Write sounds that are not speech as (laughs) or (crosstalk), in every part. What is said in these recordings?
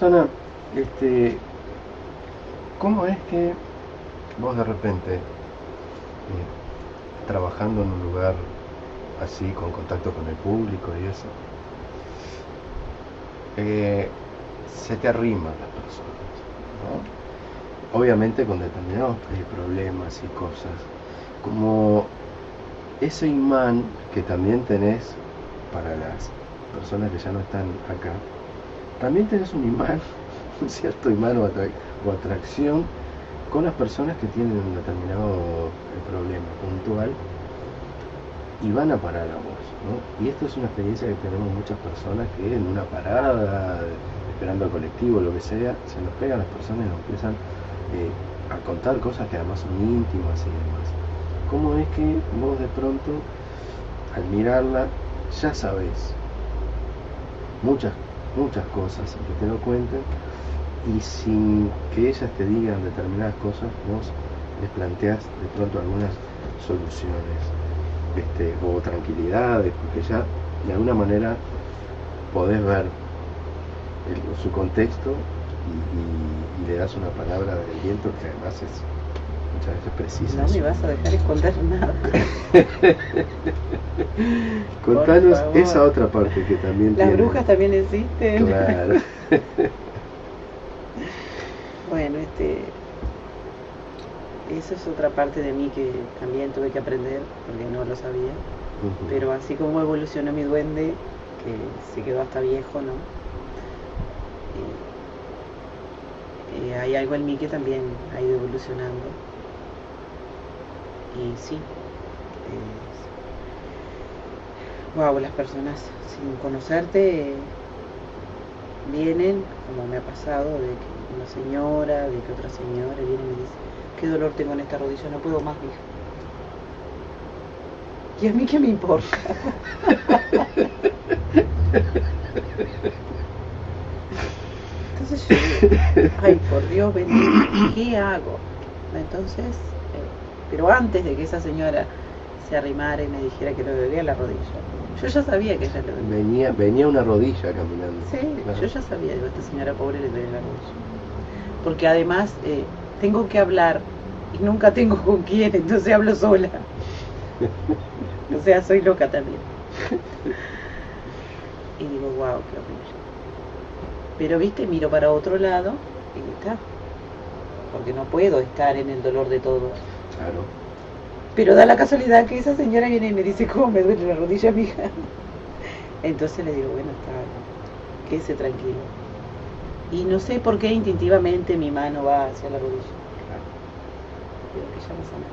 Rosana, este, ¿cómo es que vos de repente, eh, trabajando en un lugar así, con contacto con el público y eso, eh, se te arriman las personas, ¿no? Obviamente con determinados eh, problemas y cosas, como ese imán que también tenés para las personas que ya no están acá, también tenés un imán, (laughs) un cierto imán o, atracción con las personas que tienen un determinado eh, problema puntual y van a parar a vos. ¿no? Y esto es una experiencia que tenemos muchas personas que en una parada, esperando al colectivo, lo que sea, se nos pegan las personas y nos empiezan eh, a contar cosas que además son íntimas y demás. ¿Cómo es que vos de pronto, al mirarla, ya sabes muchas, muchas cosas que te lo cuenten y sin que ellas te digan determinadas cosas, vos les planteas de pronto algunas soluciones este, o tranquilidades, porque ya de alguna manera podés ver su contexto y, y, le das una palabra del viento que además es precisa. No me vas a dejar esconder nada. (laughs) Contanos esa otra parte que también Las brujas también existen. Claro. (laughs) bueno, este eso es otra parte de mí que también tuve que aprender porque no lo sabía. Pero así como evolucionó mi duende, que se quedó hasta viejo, ¿no? Eh, hay algo en mí que también ha ido evolucionando. Y sí, wow, las personas sin conocerte vienen, como me ha pasado, de que una señora, de que otra señora viene y me dice, qué dolor tengo en esta rodilla, no puedo más, hija. ¿Y a mí qué me importa? (laughs) Entonces yo ay, por Dios bendito, ¿qué hago? Entonces, eh, pero antes de que esa señora se arrimara y me dijera que le dolía la rodilla, yo ya sabía que ella le dolía. Venía, venía una rodilla caminando. Sí, yo ya sabía, digo, esta señora pobre le duele la rodilla. Porque además eh, tengo que hablar y nunca tengo (laughs) con quién, entonces hablo sola. (laughs) o sea, soy loca también. y digo, wow, qué horrible. Pero viste, miro para otro lado y está. Porque no puedo estar en el dolor de todos. Claro. Pero da la casualidad que esa señora viene y me dice, ¿cómo me duele la rodilla, mija? Entonces le digo, bueno, está, quédese tranquilo. Y no sé por qué instintivamente mi mano va hacia la rodilla. Pero que ya no sana.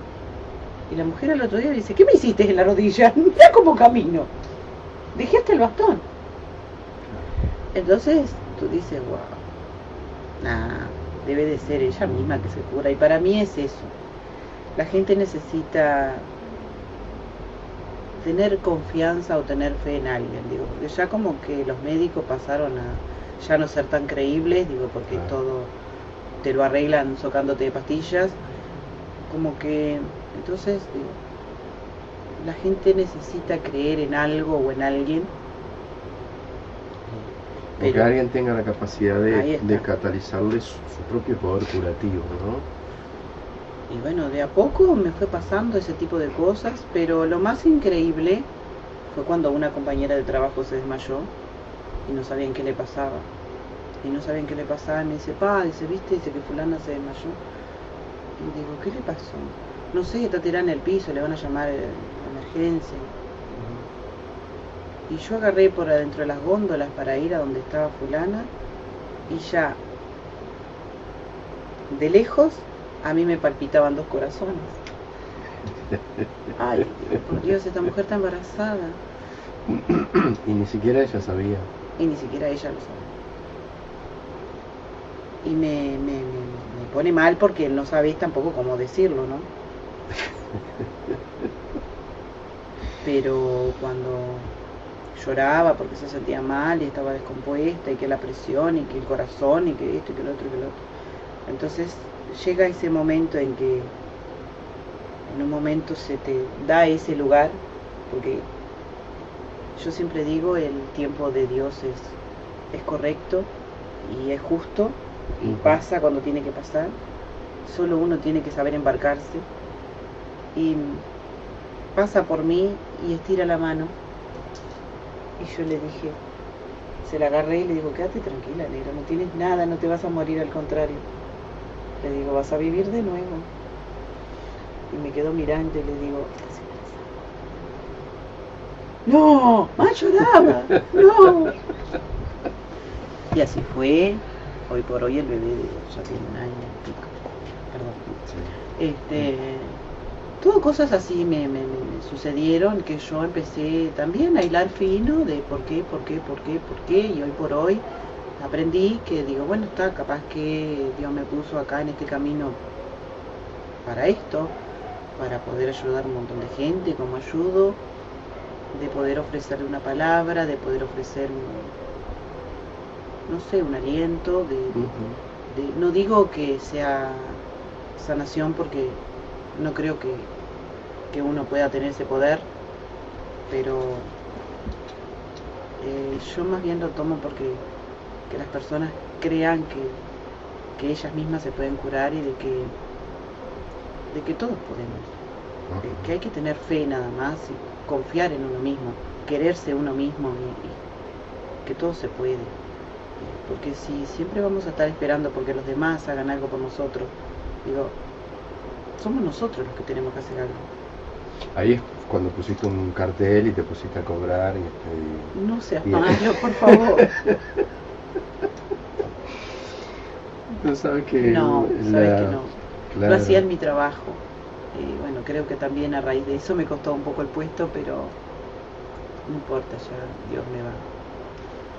Y la mujer al otro día dice, ¿qué me hiciste en la rodilla? (laughs) Mira cómo camino. Dejé hasta el bastón. Entonces tú dices, wow, nah, debe de ser ella misma que se cura. Y para mí es eso. La gente necesita tener confianza o tener fe en alguien, digo, porque ya como que los médicos pasaron a ya no ser tan creíbles, digo, porque todo te lo arreglan socándote de pastillas, como que entonces digo, la gente necesita creer en algo o en alguien. que alguien tenga la capacidad de, de catalizarle su, su, propio poder curativo, ¿no? Y bueno, de a poco me fue pasando ese tipo de cosas, pero lo más increíble fue cuando una compañera de trabajo se desmayó y no sabían qué le pasaba. Y no sabían qué le pasaba y me dice, pa, dice, viste, dice que fulana se desmayó. Y digo, ¿qué le pasó? No sé, está tirada en el piso, le van a llamar a emergencia. Y yo agarré por adentro de las góndolas para ir a donde estaba fulana y ya de lejos a mí me palpitaban dos corazones. Ay, por Dios, esta mujer está embarazada. y ni siquiera ella sabía. Y ni siquiera ella lo sabía. Y me, me, me, me pone mal porque no sabéis tampoco cómo decirlo, ¿no? Pero cuando lloraba porque se sentía mal y estaba descompuesta y que la presión y que el corazón y que esto y que lo otro y que lo otro. Entonces llega ese momento en que en un momento se te da ese lugar, porque yo siempre digo el tiempo de Dios es, es correcto y es justo y pasa cuando tiene que pasar. Solo uno tiene que saber embarcarse. Y pasa por mí y estira la mano. Y yo le dije, se la agarré y le digo, quédate tranquila, negra, no tienes nada, no te vas a morir, al contrario. Le digo, vas a vivir de nuevo. Y me quedo mirando y le digo. No, más lloraba, no. Y así fue. Hoy por hoy el bebé ya tiene un año. Perdón. Este, todo cosas así me- me sucedieron que yo empecé también a hilar fino de por qué, por qué, por qué, por qué. Y hoy por hoy aprendí que digo, bueno, está capaz que Dios me puso acá en este camino para esto, para poder ayudar a un montón de gente como ayudo, de poder ofrecerle una palabra, de poder ofrecer un, no sé, un aliento, de- no digo que sea sanación porque no creo que, que uno pueda tener ese poder, pero eh, yo más bien lo tomo porque que las personas crean que, que ellas mismas se pueden curar y de que de que todos podemos, eh, que hay que tener fe nada más y confiar en uno mismo, quererse uno mismo y, y que todo se puede. Eh, Porque si siempre vamos a estar esperando porque los demás hagan algo por nosotros, digo, somos nosotros los que tenemos que hacer algo. Ahí es cuando pusiste un cartel y te pusiste a cobrar y, este, No seas malo, (laughs) por favor. (laughs) Tú sabes que No, la- sabes que no. claro. Lo hacía en mi trabajo. Y bueno, creo que también a raíz de eso me costó un poco el puesto, pero no importa, ya Dios me va.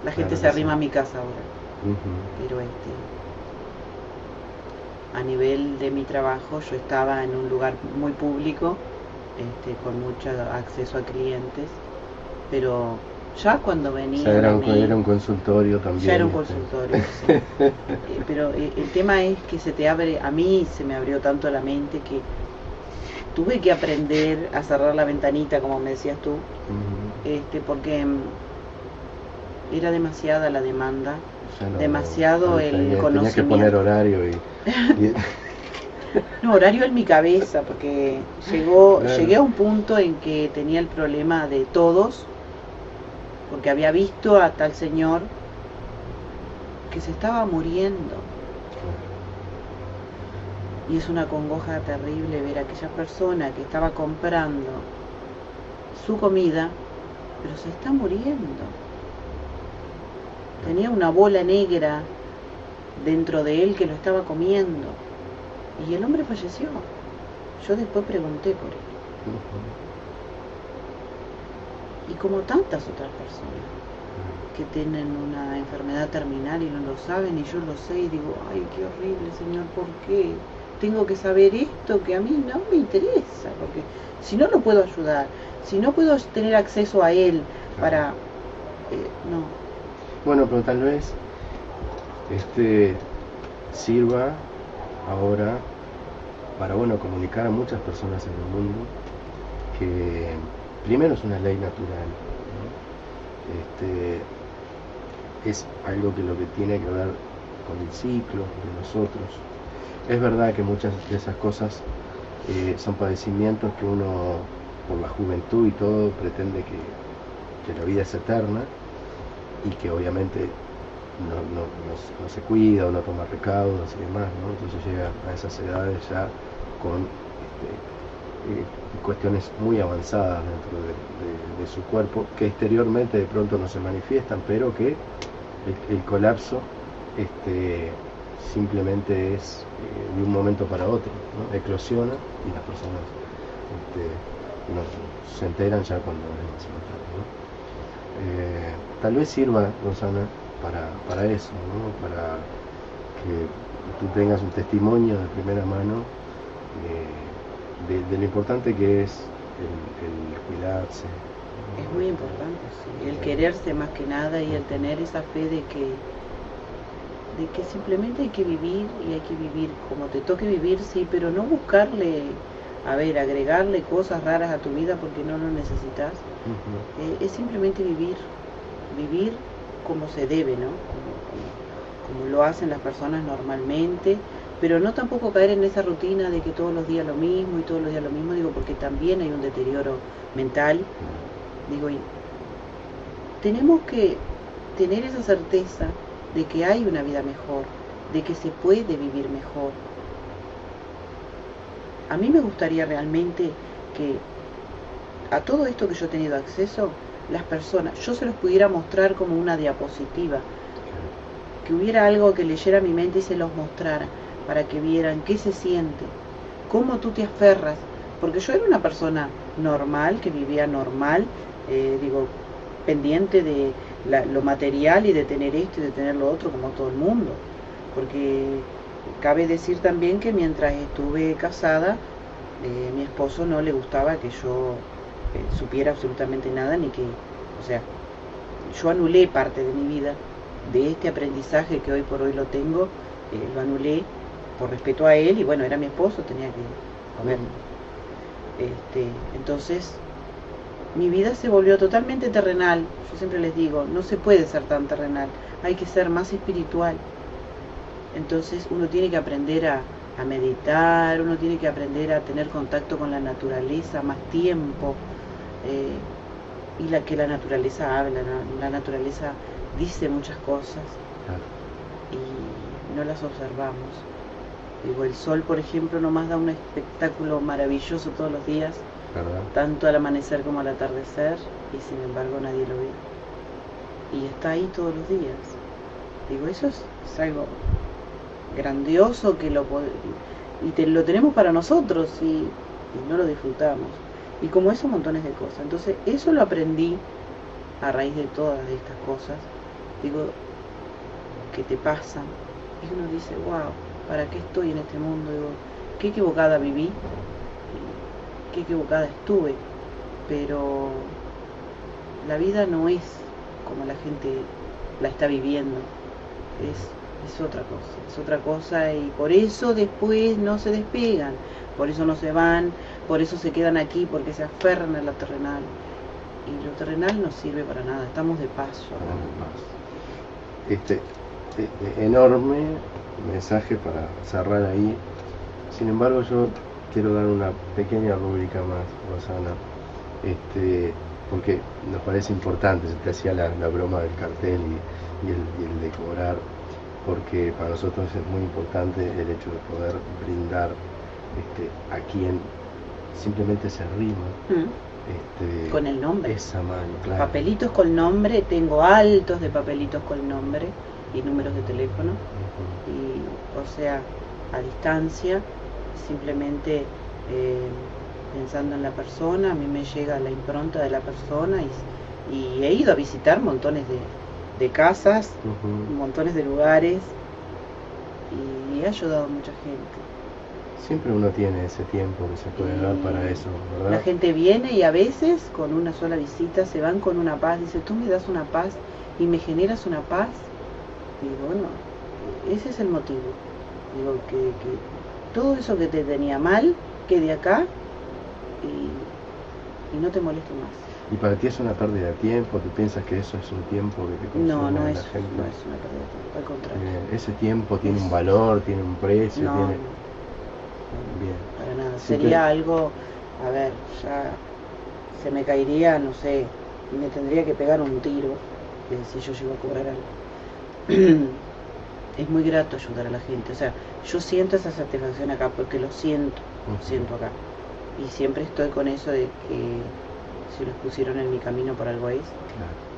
La gente Claro se arrima sí. a mi casa ahora, pero este a nivel de mi trabajo yo estaba en un lugar muy público, este, con mucho acceso a clientes, pero ya cuando O venía sea, era un, era un consultorio también. ya era un consultorio, sí. (laughs) Eh, pero eh, el tema es que se te abre, a mí se me abrió tanto la mente que tuve que aprender a cerrar la ventanita, como me decías tú, este, porque mm, era demasiada la demanda. No- demasiado no el tenía- Tenías que conocimiento. poner horario y, (laughs) y- No, horario en mi cabeza, porque llegó, Claro. llegué a un punto en que tenía el problema de todos, porque había visto a tal señor que se estaba muriendo. Y es una congoja terrible ver a aquella persona que estaba comprando su comida, pero se está muriendo. Tenía una bola negra dentro de él que lo estaba comiendo. Y el hombre falleció. Yo después pregunté por él. Y como tantas otras personas que tienen una enfermedad terminal y no lo saben, y yo lo sé, y digo, ay, qué horrible, Señor, ¿por qué? Tengo que saber esto que a mí no me interesa, porque si no lo puedo ayudar, si no puedo tener acceso a él para... eh, no, Bueno, pero tal vez este sirva ahora para bueno comunicar a muchas personas en el mundo que primero es una ley natural. Este, es algo que lo que tiene que ver con el ciclo de nosotros. Es verdad que muchas de esas cosas eh, son padecimientos que uno, por la juventud y todo, pretende que, que la vida es eterna y que obviamente no, no, se cuida o no toma recaudos y demás, ¿no? Entonces llega a esas edades ya con este, cuestiones muy avanzadas dentro de, su cuerpo que exteriormente de pronto no se manifiestan, pero que el, colapso este, simplemente es eh, de un momento para otro, ¿no? eclosiona y las personas este, no- se enteran ya cuando es demasiado tarde. ¿no? Eh, tal vez sirva, Rosana, para, para eso, para que tú tengas un testimonio de primera mano eh, de, de lo importante que es el, el cuidarse. es muy importante, sí, el quererse más que nada y el tener esa fe de que de que simplemente hay que vivir y hay que vivir como te toque vivir, sí, pero no buscarle, a ver, agregarle cosas raras a tu vida porque no lo necesitas. Eh, es simplemente vivir, vivir como se debe, ¿no? Como, como- como lo hacen las personas normalmente, pero no tampoco caer en esa rutina de que todos los días lo mismo y todos los días lo mismo, digo, porque también hay un deterioro mental, digo, y tenemos que tener esa certeza de que hay una vida mejor, de que se puede vivir mejor. A mí me gustaría realmente que a todo esto que yo he tenido acceso, las personas, yo se los pudiera mostrar como una diapositiva, que hubiera algo que leyera mi mente y se los mostrara, para que vieran qué se siente, cómo tú te aferras, porque yo era una persona normal, que vivía normal, eh, digo, pendiente de lo material y de tener esto y de tener lo otro como todo el mundo, porque cabe decir también que mientras estuve casada, eh, mi esposo no le gustaba que yo eh, supiera absolutamente nada, ni que, o sea, yo anulé parte de mi vida, de este aprendizaje que hoy por hoy lo tengo, lo anulé por respeto a él y bueno, era mi esposo, tenía que ver. Este, entonces, mi vida se volvió totalmente terrenal. Yo siempre les digo, no se puede ser tan terrenal, hay que ser más espiritual. Entonces uno tiene que aprender a, a meditar, uno tiene que aprender a tener contacto con la naturaleza más tiempo, eh, y la que la naturaleza habla, la, naturaleza dice muchas cosas y no las observamos. Digo, el sol, por ejemplo, nomás da un espectáculo maravilloso todos los días, tanto al amanecer como al atardecer, y sin embargo nadie lo ve. Y está ahí todos los días. Digo, eso es, algo grandioso que lo y te, lo tenemos para nosotros y no lo disfrutamos. Y como eso, montones de cosas. Entonces, eso lo aprendí a raíz de todas estas cosas. Digo, que te pasan. Y uno dice, wow, ¿para qué estoy en este mundo? Qué equivocada viví, qué equivocada estuve. Pero la vida no es como la gente la está viviendo. Es, es otra cosa, es otra cosa y por eso después no se despegan, por eso no se van, por eso se quedan aquí, porque se aferran a lo terrenal. Y lo terrenal no sirve para nada, estamos de paso. Este e, e, enorme mensaje para cerrar ahí. Sin embargo, yo quiero dar una pequeña rúbrica más, Rosana, este, porque nos parece importante, se te hacía la, broma del cartel y, el, y el decorar, porque para nosotros es muy importante el hecho de poder brindar este, a quien simplemente se arrima. Mm. Este, con el nombre. Esa mano, Papelitos con nombre, tengo altos de papelitos con nombre y números de teléfono. Y, o sea, a distancia, simplemente eh, pensando en la persona, a mí me llega la impronta de la persona y, he ido a visitar montones de, casas, montones de lugares y he ayudado a mucha gente. Siempre uno tiene ese tiempo que se puede dar para eso, ¿verdad? La gente viene y a veces con una sola visita se van con una paz, dice, tú me das una paz y me generas una paz. Digo, bueno, ese es el motivo. Digo, que, que todo eso que te tenía mal quede acá y, no te moleste más. ¿Y para ti es una pérdida de tiempo? ¿Tú piensas que eso es un tiempo que te consume no, no es, la gente? No, es una pérdida de tiempo, al contrario. ese tiempo tiene un valor, tiene un precio, tiene para nada. Sería algo, a ver, ya se me caería, no sé, me tendría que pegar un tiro eh, si yo llego a cobrar algo. (clears throat) es muy grato ayudar a la gente. O sea, yo siento esa satisfacción acá porque lo siento, lo siento acá. Y siempre estoy con eso de que si los pusieron en mi camino por algo es.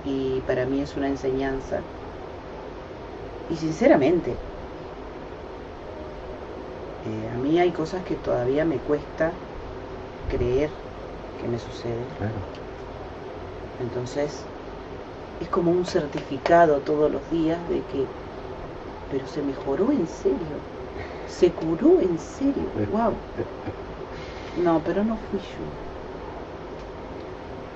Y para mí es una enseñanza. Y sinceramente, eh, a mí hay cosas que todavía me cuesta creer que me sucede. Entonces, es como un certificado todos los días de que, pero se mejoró en serio, se curó en serio, wow. No, pero no fui yo.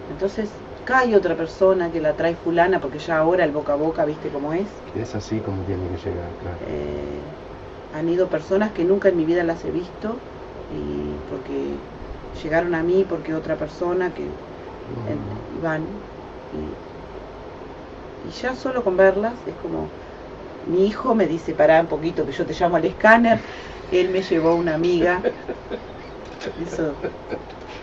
Entonces, cae otra persona que la trae fulana, porque ya ahora el boca a boca, viste cómo es. Es así como tiene que llegar, claro. Eh, han ido personas que nunca en mi vida las he visto y porque llegaron a mí porque otra persona que van y, ya solo con verlas es como mi hijo me dice, pará un poquito, que yo te llamo al escáner. Él me llevó una amiga. Eso.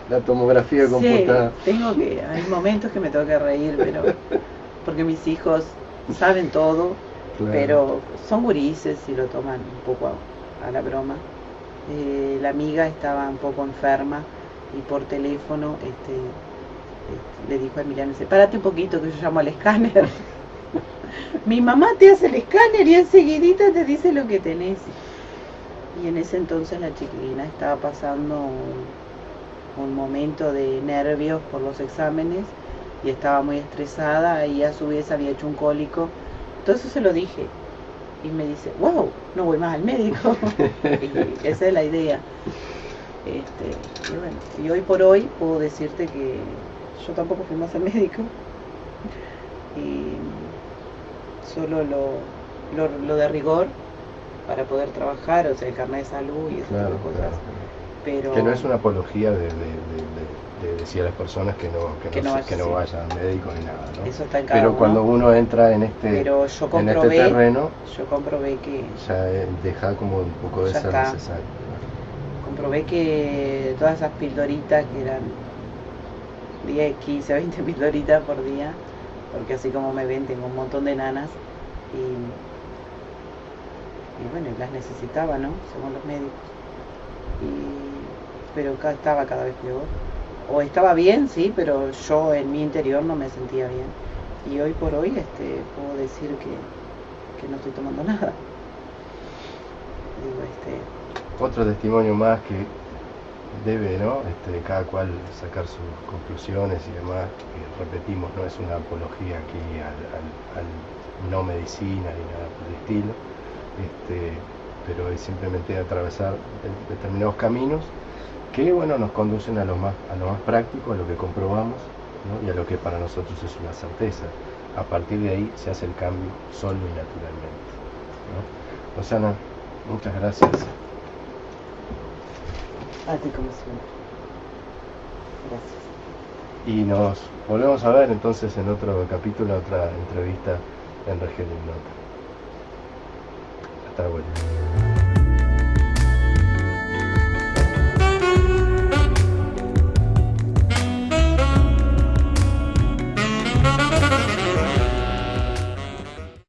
La tomografía computada. Sí, tengo que, hay momentos que me tengo que reír, pero porque mis hijos saben todo, pero son gurises y lo toman un poco a, a la broma. Eh, la amiga estaba un poco enferma y por teléfono este, este le dijo a Emiliano, sepárate un poquito que yo llamo al escáner. Mi mamá te hace el escáner y enseguidita te dice lo que tenés. Y en ese entonces la chiquilina estaba pasando un, un momento de nervios por los exámenes y estaba muy estresada y a su vez había hecho un cólico. Entonces se lo dije y me dice, wow, no voy más al médico. (laughs) y esa es la idea. Este, y bueno, y hoy por hoy puedo decirte que yo tampoco fui más al médico. Y solo lo, lo, de rigor para poder trabajar, o sea, el carnet de salud y esas cosas. Pero, que no es una apología de, decir a las personas que no, que, no, que no vayan al médico ni nada, ¿no? Eso está en Pero cuando uno entra en este, Pero yo en este terreno, yo comprobé que ya deja como un poco de ser necesario. Comprobé que todas esas pildoritas que eran 10, 15, 20 pildoritas por día, porque así como me ven tengo un montón de nanas y, y bueno, las necesitaba, ¿no? Según los médicos. Y, pero estaba cada vez peor. O estaba bien, sí, pero yo en mi interior no me sentía bien. Y hoy por hoy este, puedo decir que, que no estoy tomando (laughs) nada. Digo, este... Otro testimonio más que debe, ¿no? Este, cada cual sacar sus conclusiones y demás. repetimos, no es una apología aquí al, no medicina ni nada por el estilo, este, pero es simplemente atravesar determinados caminos que, bueno, nos conducen a lo más, a lo más práctico, a lo que comprobamos y a lo que para nosotros es una certeza. A partir de ahí se hace el cambio solo y naturalmente. ¿no? Rosana, muchas gracias. A ti como siempre. Gracias. Y nos volvemos a ver entonces en otro capítulo, otra entrevista en Región. Hasta luego.